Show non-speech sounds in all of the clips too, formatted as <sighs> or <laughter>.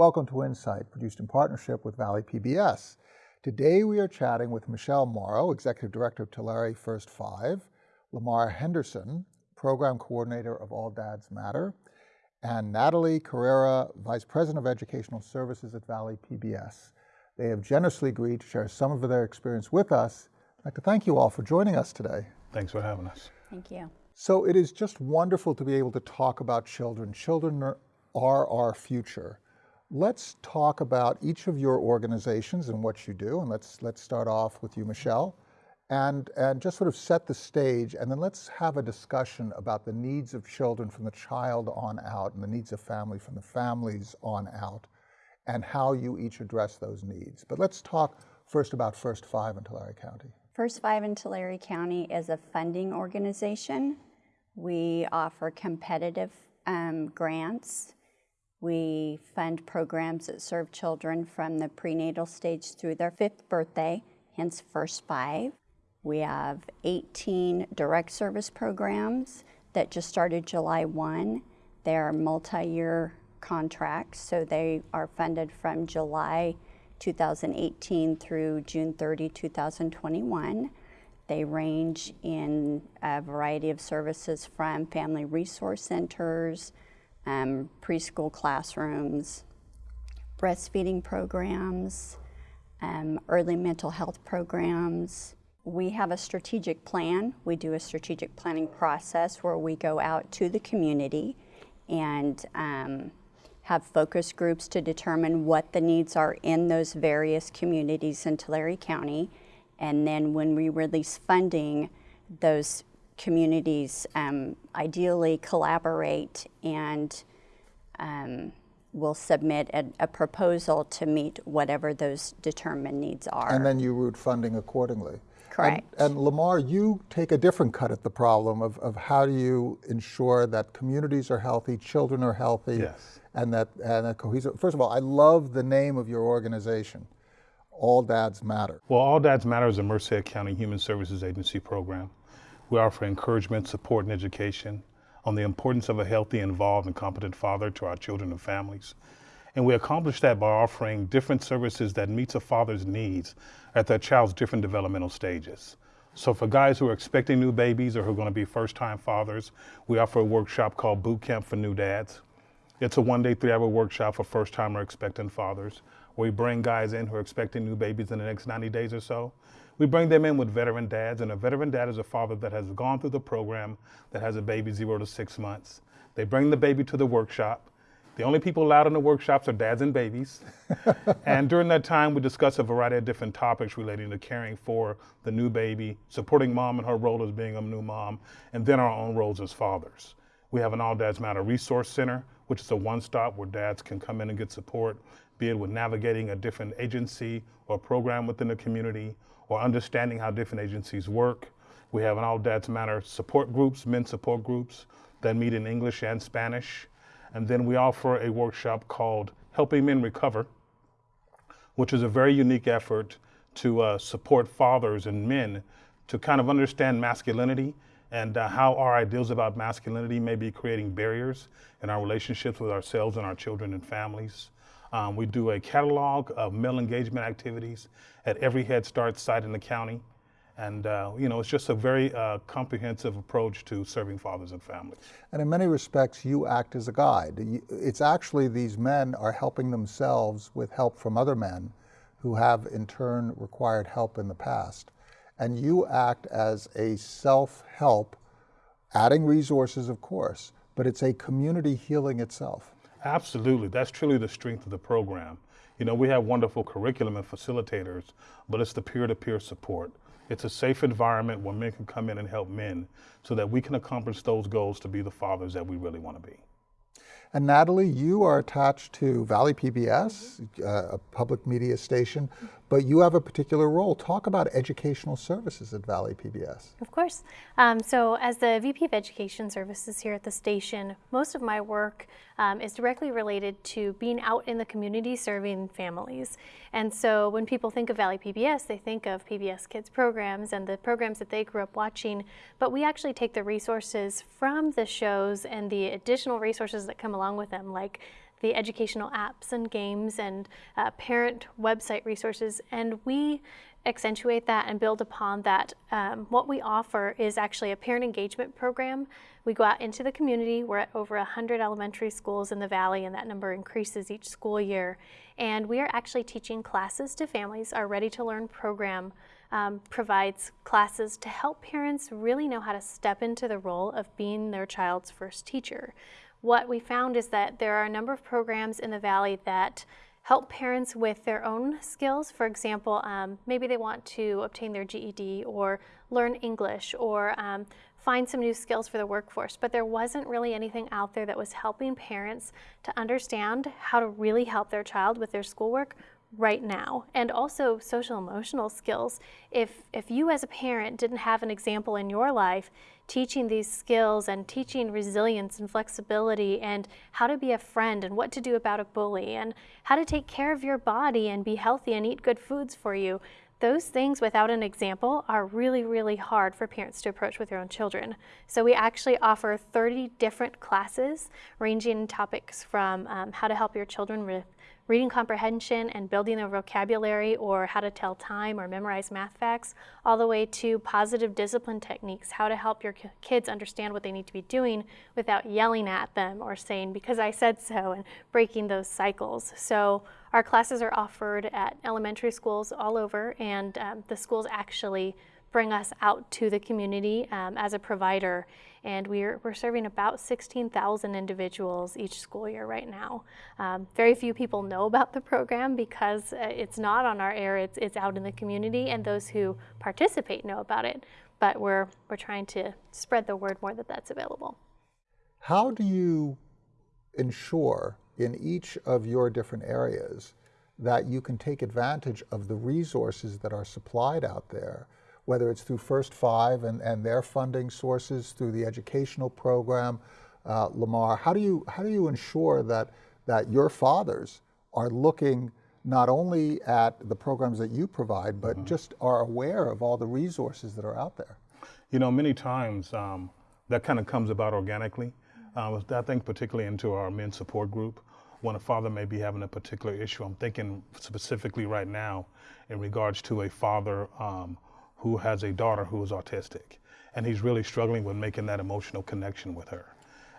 Welcome to Insight, produced in partnership with Valley PBS. Today we are chatting with Michelle Morrow, Executive Director of Tulare First Five, Lamar Henderson, Program Coordinator of All Dads Matter, and Natalie Carrera, Vice President of Educational Services at Valley PBS. They have generously agreed to share some of their experience with us. I'd like to thank you all for joining us today. Thanks for having us. Thank you. So it is just wonderful to be able to talk about children. Children are, are our future. Let's talk about each of your organizations and what you do, and let's let's start off with you, Michelle, and and just sort of set the stage, and then let's have a discussion about the needs of children from the child on out, and the needs of family from the families on out, and how you each address those needs. But let's talk first about First Five in Tulare County. First Five in Tulare County is a funding organization we offer competitive um, grants. We fund programs that serve children from the prenatal stage through their fifth birthday, hence First Five. We have 18 direct service programs that just started July 1. They're multi-year contracts, so they are funded from July 2018 through June 30, 2021. They range in a variety of services from family resource centers, um, preschool classrooms, breastfeeding programs, um, early mental health programs. We have a strategic plan. We do a strategic planning process where we go out to the community and um, have focus groups to determine what the needs are in those various communities in Tulare County and then when we release funding, those communities um, ideally collaborate and um, will submit a, a, proposal to meet whatever those determined needs are. And then you route funding accordingly. Correct. And, and, Lamar, you take a different cut at the problem of, of how do you ensure that communities are healthy, children are healthy, yes. and that and that cohesive. First of all, I love the name of your organization. All Dads Matter? Well, All Dads Matter is a Merced County Human Services Agency program. We offer encouragement, support, and education on the importance of a healthy, involved, and competent father to our children and families. And we accomplish that by offering different services that meets a father's needs at their child's different developmental stages. So for guys who are expecting new babies or who are going to be first-time fathers, we offer a workshop called Boot Camp for New Dads. It's a one-day, three-hour workshop for first-time or expectant fathers we bring guys in who are expecting new babies in the next 90 days or so. We bring them in with veteran dads, and a veteran dad is a father that has gone through the program that has a baby zero to six months. They bring the baby to the workshop. The only people allowed in the workshops are dads and babies. <laughs> and during that time, we discuss a variety of different topics relating to caring for the new baby, supporting mom in her role as being a new mom, and then our own roles as fathers. We have an All Dads Matter Resource Center, which is a one-stop where dads can come in and get support be it with navigating a different agency or program within the community or understanding how different agencies work. We have an All Dads Matter support groups, men support groups that meet in English and Spanish. And then we offer a workshop called Helping Men Recover, which is a very unique effort to uh, support fathers and men to kind of understand masculinity and uh, how our ideals about masculinity may be creating barriers in our relationships with ourselves and our children and families. Um, we do a catalog of male engagement activities at every Head Start site in the county. And, uh, you know, it's just a very uh, comprehensive approach to serving fathers and families. And in many respects, you act as a guide. It's actually these men are helping themselves with help from other men who have in turn required help in the past. And you act as a self-help, adding resources, of course, but it's a community healing itself. Absolutely. That's truly the strength of the program. You know, we have wonderful curriculum and facilitators, but it's the peer-to-peer support. It's a safe environment where men can come in and help men so that we can accomplish those goals to be the fathers that we really want to be. And Natalie, you are attached to Valley PBS, uh, a public media station, but you have a particular role. Talk about educational services at Valley PBS. Of course. Um, so as the VP of Education Services here at the station, most of my work um, is directly related to being out in the community serving families. And so when people think of Valley PBS, they think of PBS Kids programs and the programs that they grew up watching, but we actually take the resources from the shows and the additional resources that come along with them, like the educational apps and games and uh, parent website resources. And we accentuate that and build upon that. Um, what we offer is actually a parent engagement program. We go out into the community. We're at over 100 elementary schools in the Valley, and that number increases each school year. And we are actually teaching classes to families. Our Ready to Learn program um, provides classes to help parents really know how to step into the role of being their child's first teacher. What we found is that there are a number of programs in the Valley that help parents with their own skills. For example, um, maybe they want to obtain their GED or learn English or um, find some new skills for the workforce, but there wasn't really anything out there that was helping parents to understand how to really help their child with their schoolwork right now and also social emotional skills if if you as a parent didn't have an example in your life teaching these skills and teaching resilience and flexibility and how to be a friend and what to do about a bully and how to take care of your body and be healthy and eat good foods for you those things without an example are really, really hard for parents to approach with their own children. So we actually offer 30 different classes ranging in topics from um, how to help your children with reading comprehension and building their vocabulary or how to tell time or memorize math facts, all the way to positive discipline techniques, how to help your kids understand what they need to be doing without yelling at them or saying, because I said so, and breaking those cycles. So our classes are offered at elementary schools all over, and um, the schools actually bring us out to the community um, as a provider. And we're, we're serving about 16,000 individuals each school year right now. Um, very few people know about the program because uh, it's not on our air, it's, it's out in the community, and those who participate know about it. But we're, we're trying to spread the word more that that's available. How do you ensure in each of your different areas that you can take advantage of the resources that are supplied out there, whether it's through First Five and, and their funding sources, through the educational program, uh, Lamar, how do you how do you ensure that that your fathers are looking not only at the programs that you provide, but mm -hmm. just are aware of all the resources that are out there? You know, many times um, that kind of comes about organically. Uh, I think particularly into our men support group, when a father may be having a particular issue. I'm thinking specifically right now in regards to a father um, who has a daughter who is autistic, and he's really struggling with making that emotional connection with her.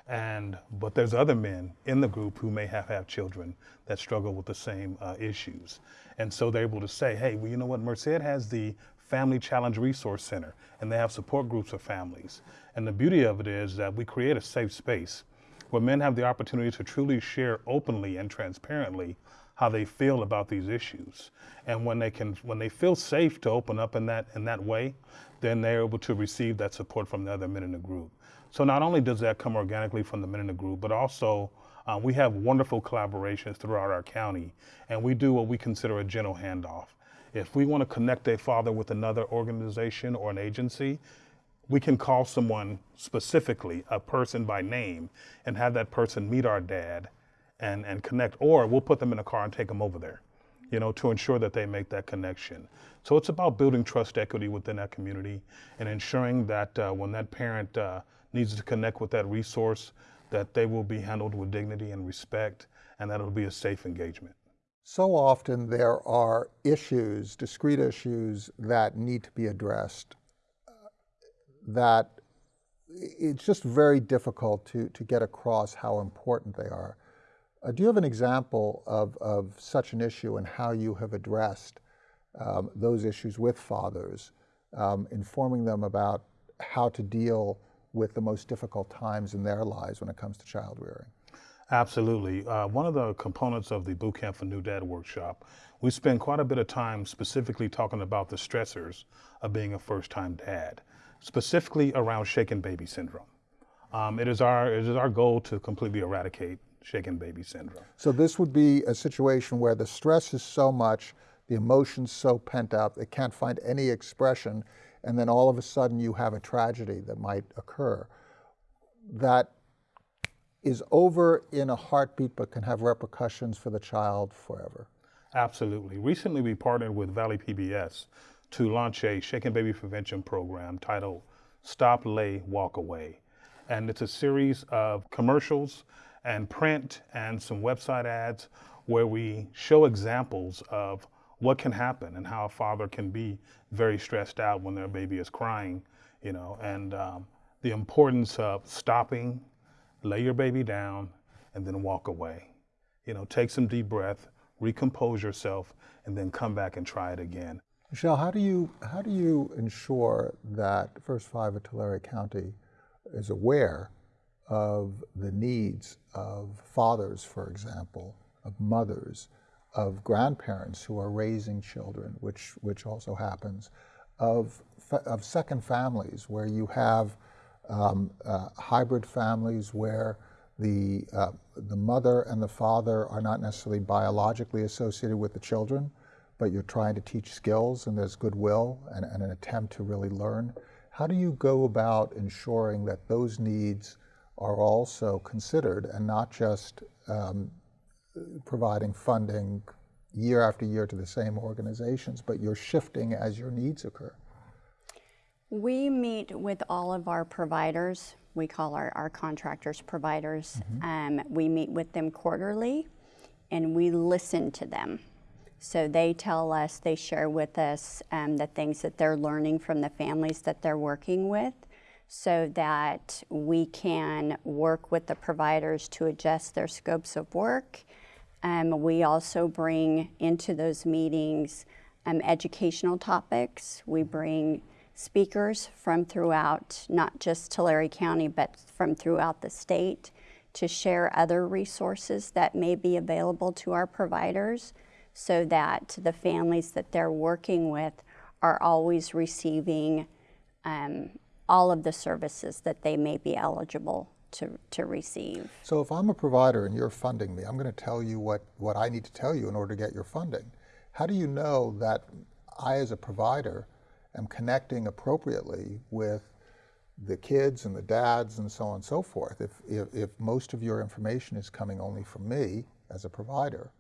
And but there's other men in the group who may have have children that struggle with the same uh, issues, and so they're able to say, hey, well, you know what, Merced has the Family Challenge Resource Center, and they have support groups for families. And the beauty of it is that we create a safe space where men have the opportunity to truly share openly and transparently how they feel about these issues. And when they can, when they feel safe to open up in that in that way, then they're able to receive that support from the other men in the group. So not only does that come organically from the men in the group, but also uh, we have wonderful collaborations throughout our county, and we do what we consider a gentle handoff. If we want to connect a father with another organization or an agency, we can call someone specifically, a person by name, and have that person meet our dad and, and connect, or we'll put them in a car and take them over there, you know, to ensure that they make that connection. So it's about building trust equity within that community and ensuring that uh, when that parent uh, needs to connect with that resource, that they will be handled with dignity and respect, and that it'll be a safe engagement. So often there are issues, discrete issues, that need to be addressed that it's just very difficult to, to get across how important they are. Uh, do you have an example of, of such an issue and how you have addressed um, those issues with fathers, um, informing them about how to deal with the most difficult times in their lives when it comes to child rearing? Absolutely. Uh, one of the components of the Boot Camp for New Dad workshop, we spend quite a bit of time specifically talking about the stressors of being a first-time dad specifically around shaken baby syndrome. Um, it, is our, it is our goal to completely eradicate shaken baby syndrome. So this would be a situation where the stress is so much, the emotion's so pent up, it can't find any expression, and then all of a sudden you have a tragedy that might occur that is over in a heartbeat but can have repercussions for the child forever. Absolutely. Recently we partnered with Valley PBS to launch a shaken baby prevention program titled Stop, Lay, Walk Away. And it's a series of commercials and print and some website ads where we show examples of what can happen and how a father can be very stressed out when their baby is crying, you know, and um, the importance of stopping, lay your baby down, and then walk away. You know, take some deep breath, recompose yourself, and then come back and try it again. Michelle, how do you how do you ensure that First Five of Tulare County is aware of the needs of fathers, for example, of mothers, of grandparents who are raising children, which which also happens, of of second families where you have um, uh, hybrid families where the uh, the mother and the father are not necessarily biologically associated with the children, but you're trying to teach skills and there's goodwill and, and an attempt to really learn. How do you go about ensuring that those needs are also considered and not just um, providing funding year after year to the same organizations, but you're shifting as your needs occur? We meet with all of our providers. We call our, our contractors providers. Um, we meet with them quarterly and we listen to them. So they tell us, they share with us um, the things that they're learning from the families that they're working with so that we can work with the providers to adjust their scopes of work. Um, we also bring into those meetings um, educational topics. We bring speakers from throughout, not just Tulare County, but from throughout the state to share other resources that may be available to our providers so that the families that they're working with are always receiving um, all of the services that they may be eligible to, to receive. So if I'm a provider and you're funding me, I'm going to tell you what, what I need to tell you in order to get your funding. How do you know that I, as a provider, am connecting appropriately with the kids and the dads and so on and so forth? If, if, if most of your information is coming only from me as a provider,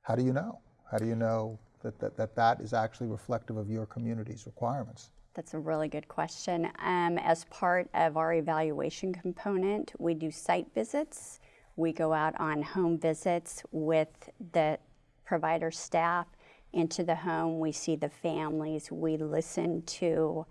how do you know? How do you know that that, that, that is actually reflective of your community's requirements? That's a really good question. Um, as part of our evaluation component, we do site visits. We go out on home visits with the provider staff into the home. We see the families. We listen to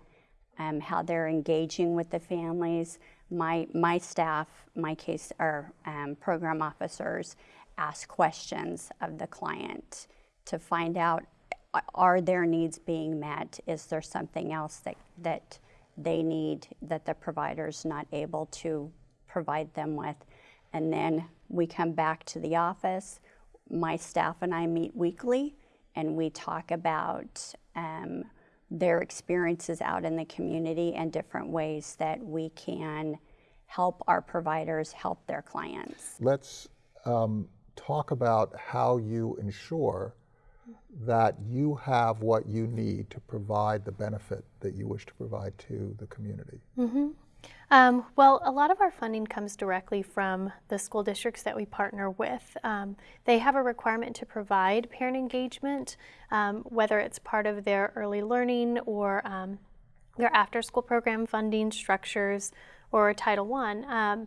um, how they're engaging with the families. My, my staff, my case, our um, program officers ask questions of the client to find out are their needs being met? Is there something else that, that they need that the provider's not able to provide them with? And then we come back to the office. My staff and I meet weekly and we talk about um, their experiences out in the community and different ways that we can help our providers help their clients. Let's um, talk about how you ensure that you have what you need to provide the benefit that you wish to provide to the community? Um, well, a lot of our funding comes directly from the school districts that we partner with. Um, they have a requirement to provide parent engagement, um, whether it's part of their early learning or um, their after school program funding structures or Title I.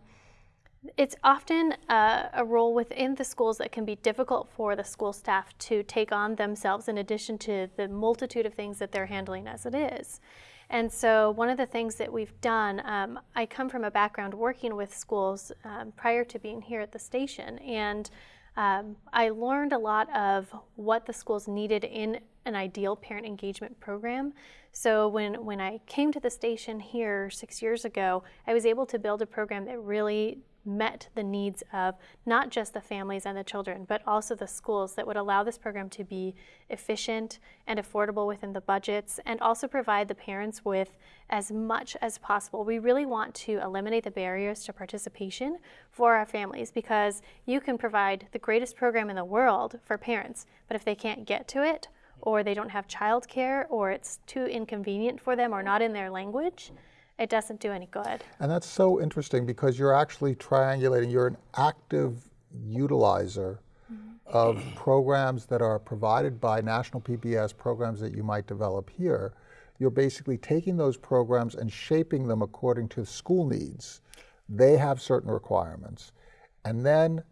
It's often uh, a role within the schools that can be difficult for the school staff to take on themselves in addition to the multitude of things that they're handling as it is. And so, one of the things that we've done, um, I come from a background working with schools um, prior to being here at the station, and um, I learned a lot of what the schools needed in an ideal parent engagement program. So when, when I came to the station here six years ago, I was able to build a program that really met the needs of not just the families and the children, but also the schools that would allow this program to be efficient and affordable within the budgets and also provide the parents with as much as possible. We really want to eliminate the barriers to participation for our families because you can provide the greatest program in the world for parents, but if they can't get to it, or they don't have childcare, or it's too inconvenient for them, or not in their language, it doesn't do any good. And that's so interesting because you're actually triangulating, you're an active utilizer mm-hmm. of programs that are provided by national PBS, programs that you might develop here. You're basically taking those programs and shaping them according to school needs. They have certain requirements. And then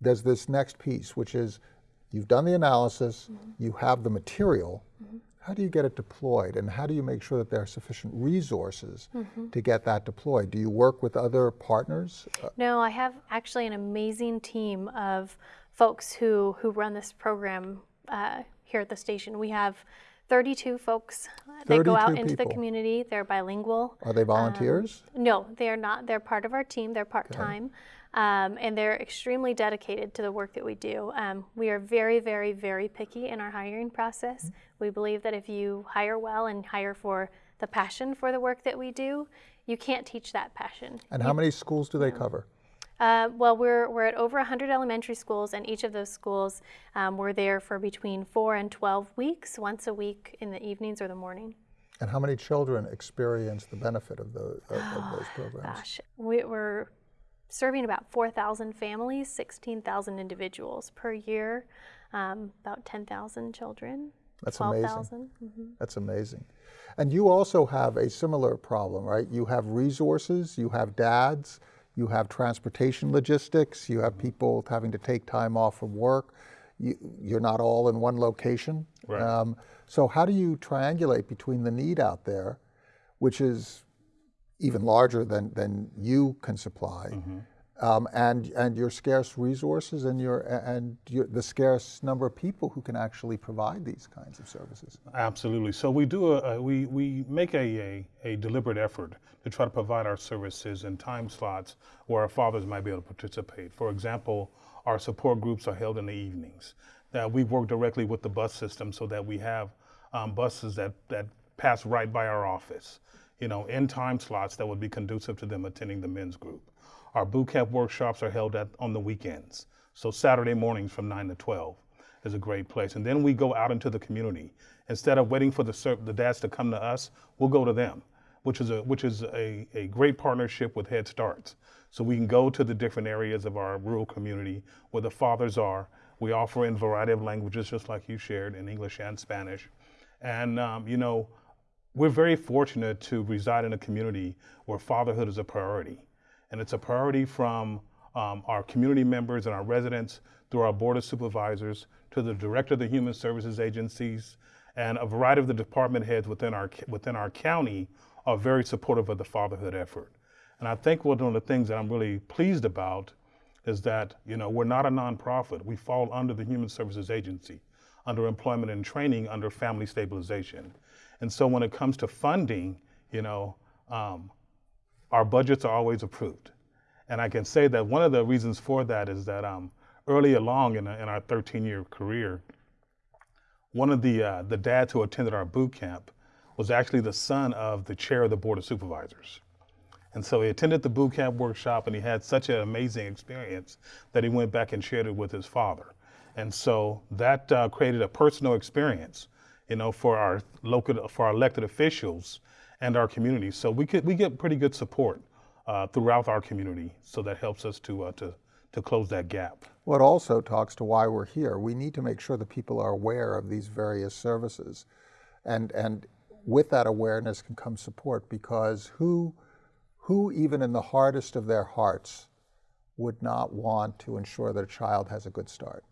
there's this next piece, which is you've done the analysis, mm-hmm. you have the material. Mm-hmm. How do you get it deployed, and how do you make sure that there are sufficient resources to get that deployed? Do you work with other partners? Uh, No, I have actually an amazing team of folks who, who run this program uh, here at the station. We have 32 folks that go out 32 into the community. They're bilingual. Are they volunteers? No, they are not. They're part of our team. They're part time. Um, and they're extremely dedicated to the work that we do. Um, we are very, very, very picky in our hiring process. We believe that if you hire well and hire for the passion for the work that we do, you can't teach that passion. and how many schools do they cover? Uh, well, we're, we're at over 100 elementary schools, and each of those schools um, we're there for between four and 12 weeks, once a week in the evenings or the morning. And how many children experience the benefit of, the, of, of those <sighs> programs? Gosh, we, we're serving about 4,000 families, 16,000 individuals per year, um, about 10,000 children. That's amazing. 12,000. That's amazing. And you also have a similar problem, right? You have resources, you have dads, you have transportation logistics, you have people having to take time off from work. You, you're not all in one location. Right. Um, so, how do you triangulate between the need out there, which is even larger than, than you can supply, um, and, and your scarce resources and, your, and your, the scarce number of people who can actually provide these kinds of services? Absolutely. So we do a, a we we make a, a a deliberate effort to try to provide our services in time slots where our fathers might be able to participate. For example, our support groups are held in the evenings. That we work directly with the bus system so that we have um, buses that that pass right by our office. You know, in time slots that would be conducive to them attending the men's group. Our boot camp workshops are held at, on the weekends. So Saturday mornings from 9 to 12 is a great place. And then we go out into the community. Instead of waiting for the, the dads to come to us, we'll go to them, which is, a, which is a, a great partnership with Head Starts. So we can go to the different areas of our rural community where the fathers are. We offer in a variety of languages, just like you shared, in English and Spanish. And, um, you know, we're very fortunate to reside in a community where fatherhood is a priority. And it's a priority from um, our community members and our residents through our board of supervisors to the director of the human services agencies and a variety of the department heads within our within our county are very supportive of the fatherhood effort. And I think one of the things that I'm really pleased about is that you know we're not a nonprofit. We fall under the Human Services Agency, under Employment and Training, under Family Stabilization. And so when it comes to funding, you know, um, our budgets are always approved. And I can say that one of the reasons for that is that um, early along in, in our 13 year career, one of the, uh, the dads who attended our boot camp was actually the son of the chair of the Board of Supervisors. And so he attended the boot camp workshop and he had such an amazing experience that he went back and shared it with his father. And so that uh, created a personal experience, you know, for our local, for our elected officials and our community. So we could, we get pretty good support uh, throughout our community. So that helps us to, uh, to, to close that gap. Well, it also talks to why we're here. We need to make sure that people are aware of these various services. And, and with that awareness can come support because who, who, even in the hardest of their hearts, would not want to ensure that a child has a good start?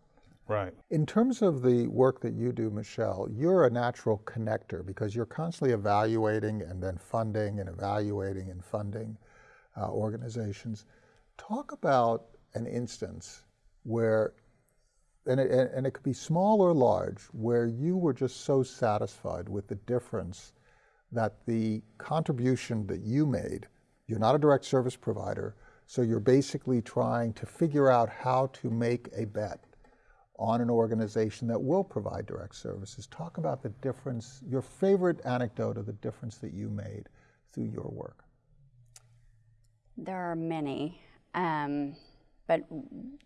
Right. In terms of the work that you do, Michelle, you're a natural connector because you're constantly evaluating and then funding and evaluating and funding uh, organizations. Talk about an instance where, and it, and it could be small or large, where you were just so satisfied with the difference that the contribution that you made, you're not a direct service provider, so you're basically trying to figure out how to make a bet on an organization that will provide direct services. Talk about the difference, your favorite anecdote of the difference that you made through your work. There are many, um, but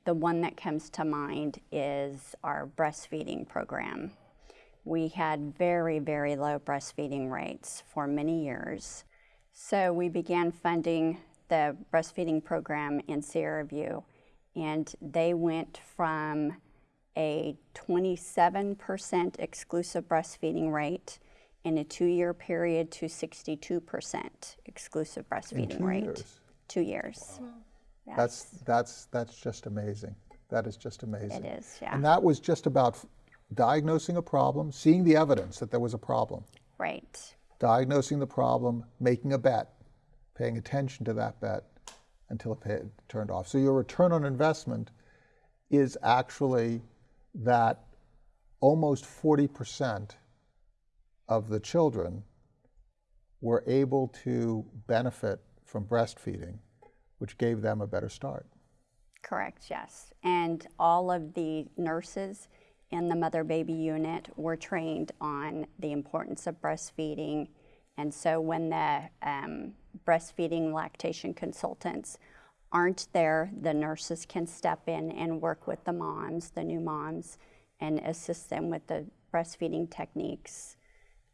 the one that comes to mind is our breastfeeding program. We had very, very low breastfeeding rates for many years. So we began funding the breastfeeding program in Sierra View, and they went from a 27% exclusive breastfeeding rate in a two year period to 62% exclusive breastfeeding two rate. years? Two years. That's, that's, that's just amazing. That is just amazing. It is, yeah. And that was just about diagnosing a problem, seeing the evidence that there was a problem, Right. diagnosing the problem, making a bet, paying attention to that bet until it paid, turned off. So your return on investment is actually that almost 40% of the children were able to benefit from breastfeeding, which gave them a better start. Correct, yes. And all of the nurses in the mother baby unit were trained on the importance of breastfeeding. And so when the um, breastfeeding lactation consultants aren't there, the nurses can step in and work with the moms, the new moms, and assist them with the breastfeeding techniques.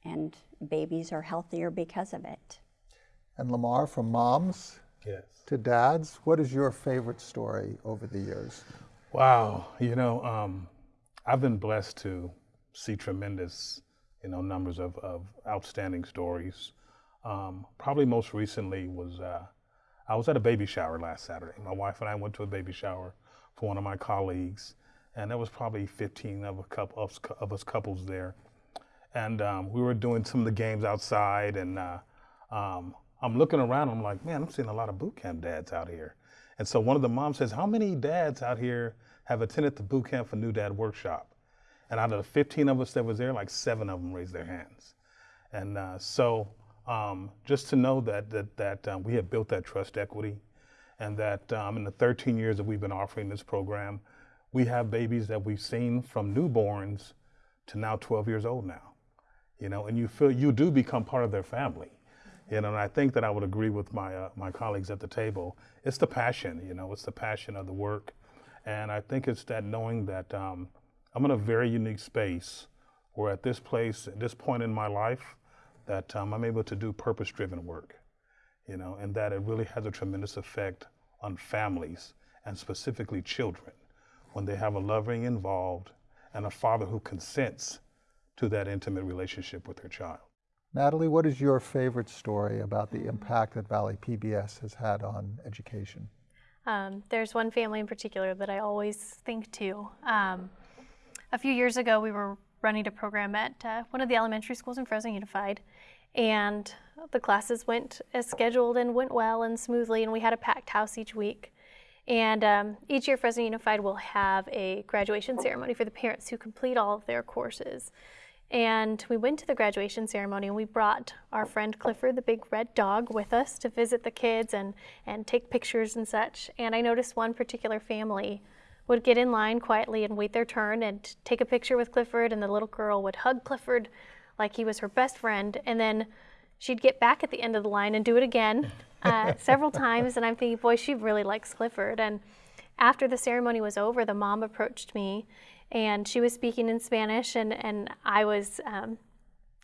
And babies are healthier because of it. And Lamar, from moms Yes. to dads, what is your favorite story over the years? Wow, you know, um, I've been blessed to see tremendous, you know, numbers of, of outstanding stories. Um, probably most recently was uh, I was at a baby shower last Saturday. My wife and I went to a baby shower for one of my colleagues, and there was probably 15 of a couple of, us- of us couples there, and um, we were doing some of the games outside, and uh, um, I'm looking around. I'm like, man, I'm seeing a lot of boot camp dads out here. And so one of the moms says, How many dads out here have attended the boot camp for New Dad Workshop? And out of the 15 of us that was there, like seven of them raised their hands. And uh, so um, just to know that that, that um, we have built that trust equity, and that um, in the 13 years that we've been offering this program, we have babies that we've seen from newborns to now 12 years old now. You know, and you feel you do become part of their family. You know, and I think that I would agree with my uh, my colleagues at the table. It's the passion, you know, it's the passion of the work, and I think it's that knowing that um, I'm in a very unique space, where at this place, at this point in my life, that um, I'm able to do purpose-driven work, you know, and that it really has a tremendous effect on families and specifically children when they have a loving involved and a father who consents to that intimate relationship with their child. Natalie, what is your favorite story about the impact that Valley PBS has had on education? Um, there's one family in particular that I always think to. Um, a few years ago, we were running a program at uh, one of the elementary schools in Fresno Unified, and the classes went as scheduled and went well and smoothly, and we had a packed house each week. And um, each year, Fresno Unified will have a graduation ceremony for the parents who complete all of their courses. And we went to the graduation ceremony and we brought our friend Clifford, the big red dog, with us to visit the kids and, and take pictures and such. And I noticed one particular family would get in line quietly and wait their turn and take a picture with Clifford, and the little girl would hug Clifford like he was her best friend. And then she'd get back at the end of the line and do it again uh, <laughs> several times. And I'm thinking, boy, she really likes Clifford. And after the ceremony was over, the mom approached me and she was speaking in Spanish, and, and I was um,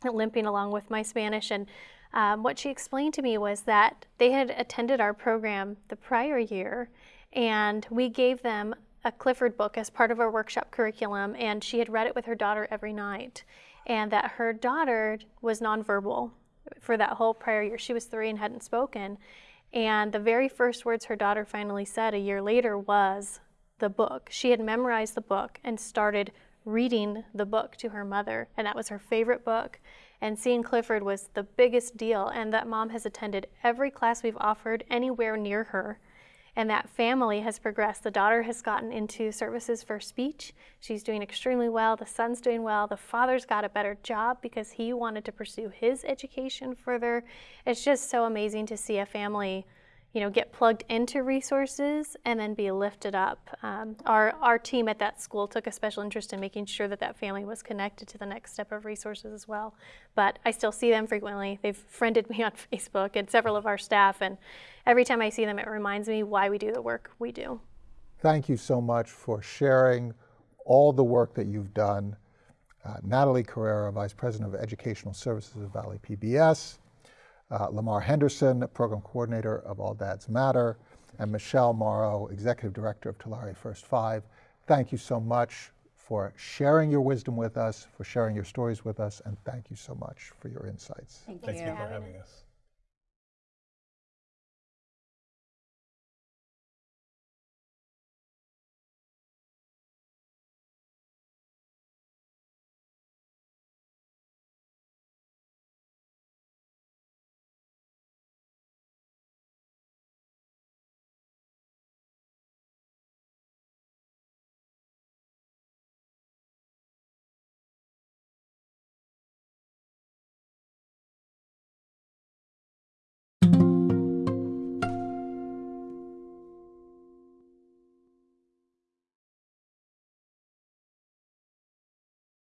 limping along with my Spanish. And um, what she explained to me was that they had attended our program the prior year, and we gave them a Clifford book as part of our workshop curriculum, and she had read it with her daughter every night. And that her daughter was nonverbal for that whole prior year. She was three and hadn't spoken. And the very first words her daughter finally said a year later was the book. She had memorized the book and started reading the book to her mother, and that was her favorite book. And seeing Clifford was the biggest deal, and that mom has attended every class we've offered anywhere near her. And that family has progressed. The daughter has gotten into services for speech. She's doing extremely well. The son's doing well. The father's got a better job because he wanted to pursue his education further. It's just so amazing to see a family you know, get plugged into resources and then be lifted up. Um, our, our team at that school took a special interest in making sure that that family was connected to the next step of resources as well. But I still see them frequently. They've <laughs> friended me on Facebook and several of our staff, and every time I see them, it reminds me why we do the work we do. Thank you so much for sharing all the work that you've done. Uh, Natalie Carrera, Vice President of Educational Services at Valley PBS, uh, Lamar Henderson, Program Coordinator of All Dads Matter, and Michelle Morrow, Executive Director of Tulare First Five. Thank you so much for sharing your wisdom with us, for sharing your stories with us, and thank you so much for your insights. Thank Thank you. you for having us.